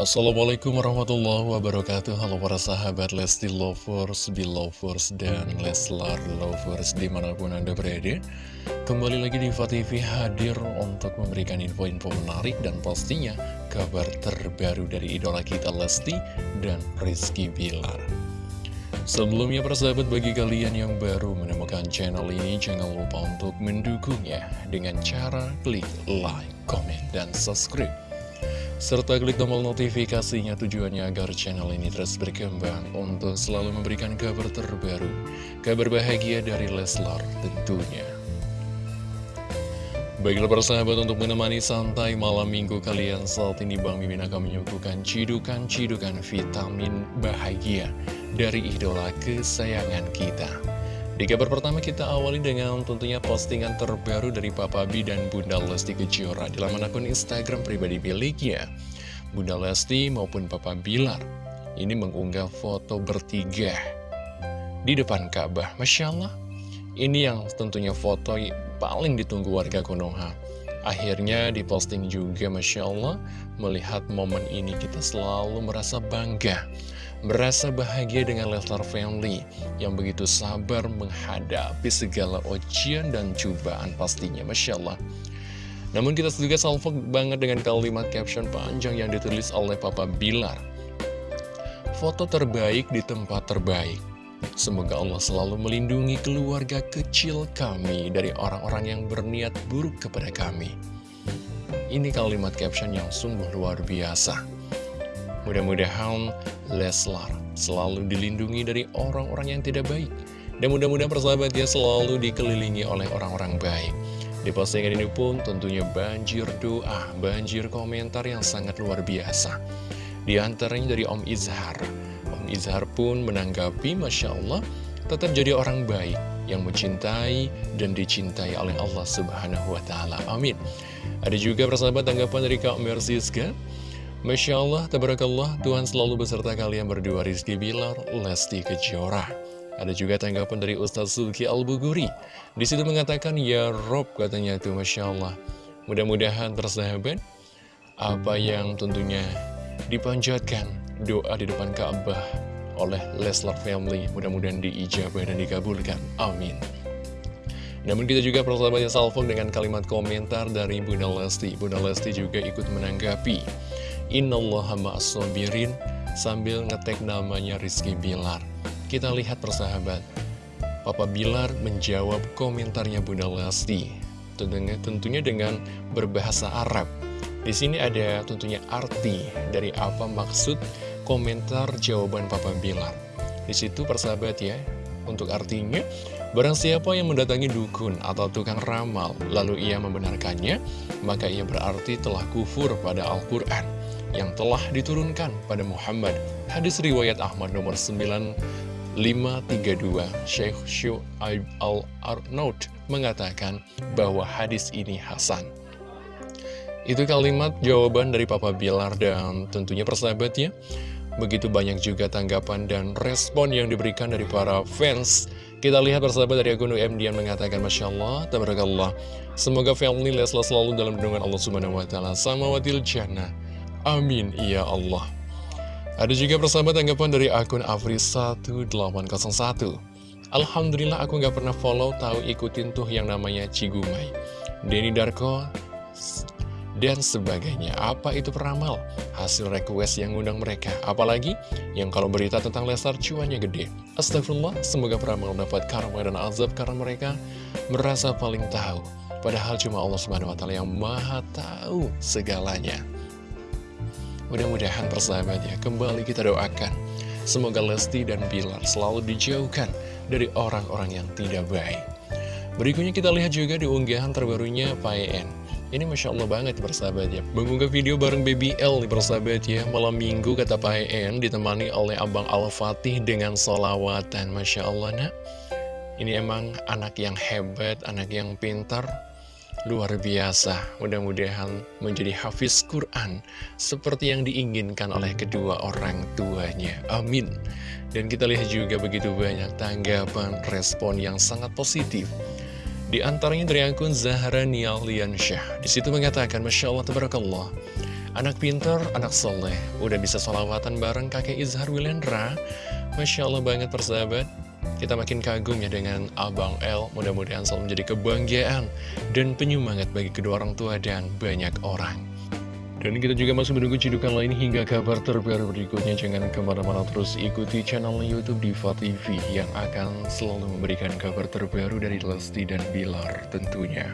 Assalamualaikum warahmatullahi wabarakatuh. Halo para sahabat Lesti Lovers, Belovers, dan Leslar Lovers di mana pun anda berada. Kembali lagi di TV hadir untuk memberikan info-info menarik dan pastinya kabar terbaru dari idola kita Lesti dan Rizky Bilar. Sebelumnya para sahabat bagi kalian yang baru menemukan channel ini jangan lupa untuk mendukungnya dengan cara klik like, comment, dan subscribe serta klik tombol notifikasinya tujuannya agar channel ini terus berkembang untuk selalu memberikan kabar terbaru, kabar bahagia dari Leslar tentunya. Baiklah persahabat untuk menemani santai malam minggu kalian saat ini Bang Mimin akan menyuguhkan cidukan-cidukan vitamin bahagia dari idola kesayangan kita. Di kabar pertama kita awali dengan tentunya postingan terbaru dari Papa B dan Bunda Lesti Kejora di laman akun Instagram pribadi miliknya. Bunda Lesti maupun Papa Bilar ini mengunggah foto bertiga di depan Ka'bah. Masya Allah, ini yang tentunya foto paling ditunggu warga Konoha. Akhirnya diposting juga Masya Allah Melihat momen ini kita selalu merasa bangga Merasa bahagia dengan Leslar Family Yang begitu sabar menghadapi segala ujian dan cobaan pastinya Masya Allah Namun kita juga salvo banget dengan kalimat caption panjang yang ditulis oleh Papa Bilar Foto terbaik di tempat terbaik Semoga Allah selalu melindungi keluarga kecil kami dari orang-orang yang berniat buruk kepada kami. Ini kalimat caption yang sungguh luar biasa. Mudah-mudahan Leslar selalu dilindungi dari orang-orang yang tidak baik. Dan mudah-mudahan persahabat dia selalu dikelilingi oleh orang-orang baik. Di postingan ini pun tentunya banjir doa, banjir komentar yang sangat luar biasa. Di antaranya dari Om Izhar. Om Izhar pun menanggapi, Masya Allah, tetap jadi orang baik yang mencintai dan dicintai oleh Allah Subhanahu wa Ta'ala. Amin. Ada juga persahabat tanggapan dari Kak Mersiska. Masya Allah, tabarakallah, Tuhan selalu beserta kalian berdua Rizky Bilar, Lesti Kejora. Ada juga tanggapan dari Ustaz Sulki Al-Buguri. Di situ mengatakan, Ya Rob, katanya itu Masya Allah. Mudah-mudahan tersahabat, apa yang tentunya dipanjatkan doa di depan Ka'bah oleh Leslar Family. Mudah-mudahan diijabah dan dikabulkan. Amin. Namun kita juga persahabatnya salvo dengan kalimat komentar dari Bunda Lesti. Bunda Lesti juga ikut menanggapi. Innallaha ma'asobirin sambil ngetek namanya Rizky Bilar. Kita lihat persahabat. Papa Bilar menjawab komentarnya Bunda Lesti. Tentunya, tentunya dengan berbahasa Arab. Di sini ada tentunya arti dari apa maksud komentar jawaban Papa Bilar. Di situ persahabat ya, untuk artinya, barang siapa yang mendatangi dukun atau tukang ramal, lalu ia membenarkannya, maka ia berarti telah kufur pada Al-Quran yang telah diturunkan pada Muhammad. Hadis riwayat Ahmad nomor 9532, Syekh Syu'aib Al-Arnaud mengatakan bahwa hadis ini Hasan. Itu kalimat jawaban dari Papa Bilar dan tentunya persahabatnya. Begitu banyak juga tanggapan dan respon yang diberikan dari para fans. Kita lihat persahabat dari akun UMD yang mengatakan Masya Allah, Tabarakallah. Semoga family Lesla selalu dalam lindungan Allah Subhanahu Wa Taala sama wadil jannah. Amin, ya Allah. Ada juga persahabat tanggapan dari akun Afri1801. Alhamdulillah aku nggak pernah follow, tahu ikutin tuh yang namanya Cigumai. Denny Darko dan sebagainya. Apa itu peramal? Hasil request yang ngundang mereka. Apalagi yang kalau berita tentang Lesar cuannya gede. Astagfirullah, semoga peramal dapat karma dan azab karena mereka merasa paling tahu. Padahal cuma Allah Subhanahu wa yang Maha tahu segalanya. Mudah-mudahan persahabat ya, kembali kita doakan. Semoga Lesti dan Bilar selalu dijauhkan dari orang-orang yang tidak baik. Berikutnya kita lihat juga di unggahan terbarunya PN. Ini Masya Allah banget persahabat ya Mengunggah video bareng Baby L nih persahabat ya Malam minggu kata Pak En ditemani oleh Abang Al-Fatih dengan solawatan Masya Allah nak Ini emang anak yang hebat, anak yang pintar Luar biasa. Mudah-mudahan menjadi hafiz Quran Seperti yang diinginkan oleh kedua orang tuanya. Amin. Dan kita lihat juga begitu banyak tanggapan respon yang sangat positif. Di antaranya dari akun Zahra Nialiansyah. Di situ mengatakan, Masya Allah, Tabarakallah. Anak pinter, anak soleh. Udah bisa sholawatan bareng kakek Izhar Wilendra Masya Allah banget persahabat kita makin kagum ya dengan Abang L Mudah-mudahan selalu menjadi kebanggaan Dan penyemangat bagi kedua orang tua dan banyak orang Dan kita juga masih menunggu cidukan lain hingga kabar terbaru berikutnya Jangan ke mana-mana terus ikuti channel Youtube Diva TV Yang akan selalu memberikan kabar terbaru dari Lesti dan Bilar tentunya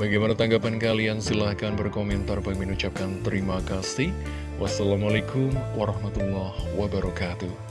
Bagaimana tanggapan kalian? Silahkan berkomentar. Bagi mengucapkan terima kasih. Wassalamualaikum warahmatullahi wabarakatuh.